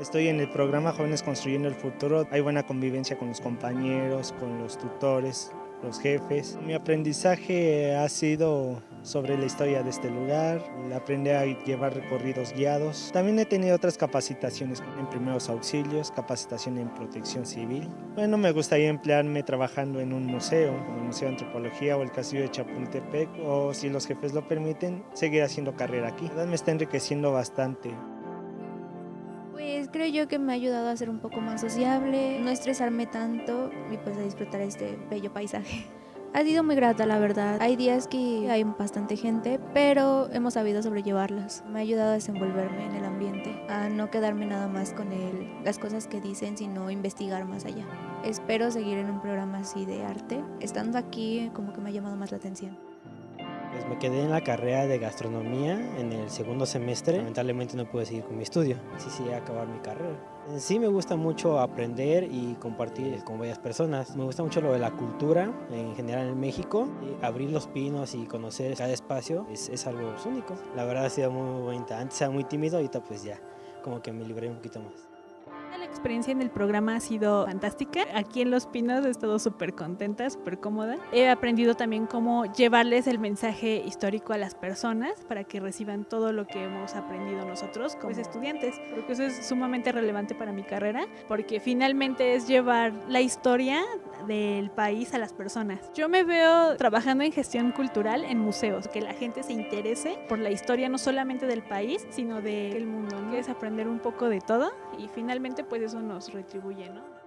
Estoy en el programa Jóvenes Construyendo el Futuro. Hay buena convivencia con los compañeros, con los tutores, los jefes. Mi aprendizaje ha sido sobre la historia de este lugar, aprendí a llevar recorridos guiados. También he tenido otras capacitaciones en primeros auxilios, capacitación en protección civil. Bueno, me gustaría emplearme trabajando en un museo, como el Museo de Antropología o el Castillo de Chapultepec, o si los jefes lo permiten, seguir haciendo carrera aquí. La verdad me está enriqueciendo bastante. Pues creo yo que me ha ayudado a ser un poco más sociable, no estresarme tanto y pues a disfrutar este bello paisaje. Ha sido muy grata la verdad, hay días que hay bastante gente, pero hemos sabido sobrellevarlas. Me ha ayudado a desenvolverme en el ambiente, a no quedarme nada más con el, las cosas que dicen, sino investigar más allá. Espero seguir en un programa así de arte. Estando aquí como que me ha llamado más la atención. Pues me quedé en la carrera de gastronomía en el segundo semestre. Lamentablemente no pude seguir con mi estudio. Así sí acabar mi carrera. En sí me gusta mucho aprender y compartir con varias personas. Me gusta mucho lo de la cultura en general en México. Y abrir los pinos y conocer cada espacio es, es algo único. La verdad ha sido muy bonita. Antes era muy tímido, ahorita pues ya como que me libré un poquito más experiencia en el programa ha sido fantástica. Aquí en Los Pinos he estado súper contenta, súper cómoda. He aprendido también cómo llevarles el mensaje histórico a las personas para que reciban todo lo que hemos aprendido nosotros como estudiantes. Creo que eso es sumamente relevante para mi carrera porque finalmente es llevar la historia del país a las personas. Yo me veo trabajando en gestión cultural en museos, que la gente se interese por la historia no solamente del país, sino del mundo. Es aprender un poco de todo y finalmente pues eso nos retribuye, ¿no?